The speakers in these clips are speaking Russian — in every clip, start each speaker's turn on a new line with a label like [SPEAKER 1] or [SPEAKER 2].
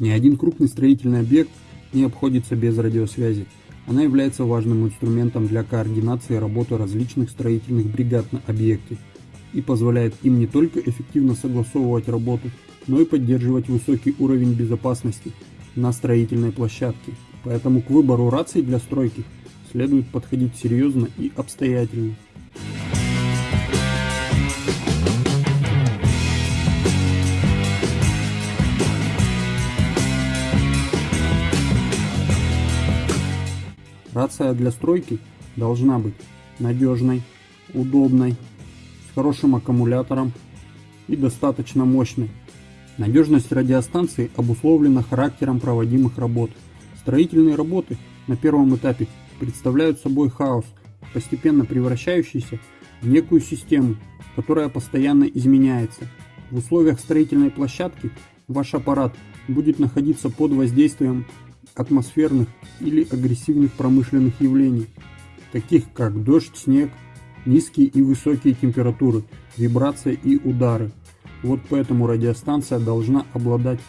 [SPEAKER 1] Ни один крупный строительный объект не обходится без радиосвязи. Она является важным инструментом для координации работы различных строительных бригад на объекте и позволяет им не только эффективно согласовывать работу, но и поддерживать высокий уровень безопасности на строительной площадке. Поэтому к выбору раций для стройки следует подходить серьезно и обстоятельно. Рация для стройки должна быть надежной, удобной, с хорошим аккумулятором и достаточно мощной. Надежность радиостанции обусловлена характером проводимых работ. Строительные работы на первом этапе представляют собой хаос, постепенно превращающийся в некую систему, которая постоянно изменяется. В условиях строительной площадки ваш аппарат будет находиться под воздействием атмосферных или агрессивных промышленных явлений, таких как дождь, снег, низкие и высокие температуры, вибрация и удары. Вот поэтому радиостанция должна обладать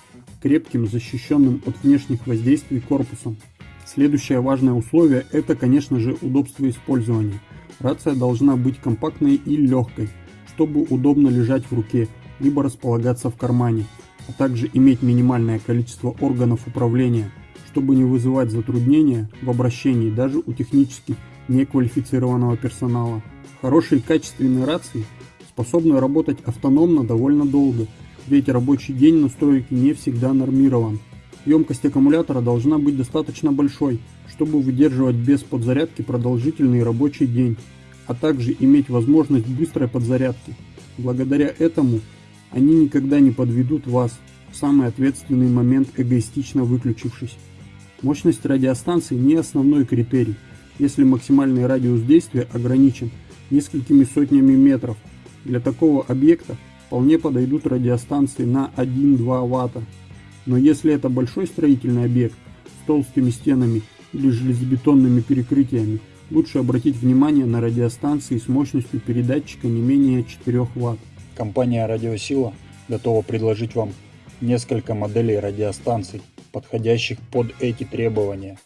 [SPEAKER 1] крепким, защищенным от внешних воздействий корпусом. Следующее важное условие – это, конечно же, удобство использования. Рация должна быть компактной и легкой, чтобы удобно лежать в руке, либо располагаться в кармане, а также иметь минимальное количество органов управления – чтобы не вызывать затруднения в обращении даже у технически неквалифицированного персонала. Хорошие качественные рации способны работать автономно довольно долго, ведь рабочий день на стройке не всегда нормирован. Емкость аккумулятора должна быть достаточно большой, чтобы выдерживать без подзарядки продолжительный рабочий день, а также иметь возможность быстрой подзарядки. Благодаря этому они никогда не подведут вас в самый ответственный момент эгоистично выключившись. Мощность радиостанции не основной критерий, если максимальный радиус действия ограничен несколькими сотнями метров. Для такого объекта вполне подойдут радиостанции на 1-2 Вт. Но если это большой строительный объект с толстыми стенами или железобетонными перекрытиями, лучше обратить внимание на радиостанции с мощностью передатчика не менее 4 Вт.
[SPEAKER 2] Компания «Радиосила» готова предложить вам несколько моделей радиостанций подходящих под эти требования.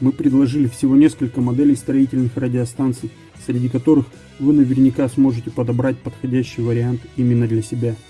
[SPEAKER 1] Мы предложили всего несколько моделей строительных радиостанций, среди которых вы наверняка сможете подобрать подходящий вариант именно для себя –